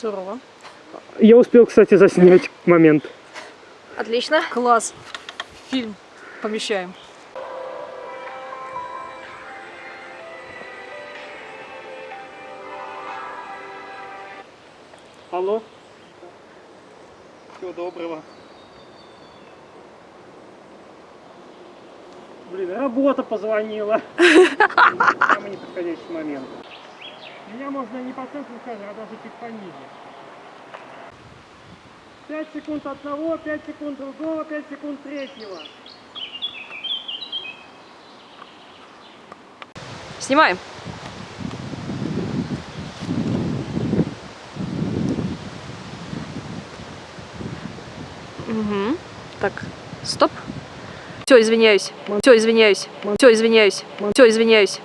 Сурово. Я успел, кстати, заснять момент. Отлично. Класс. Фильм помещаем. Алло. Всего доброго. Блин, работа позвонила. Самый неподходящий момент. Меня можно не по центру кадра, а даже чуть пониже. 5 секунд одного, 5 секунд другого, 5 секунд третьего. Снимаем. Угу. Так, стоп. Все, извиняюсь. Все, извиняюсь. Все, извиняюсь. Все, извиняюсь.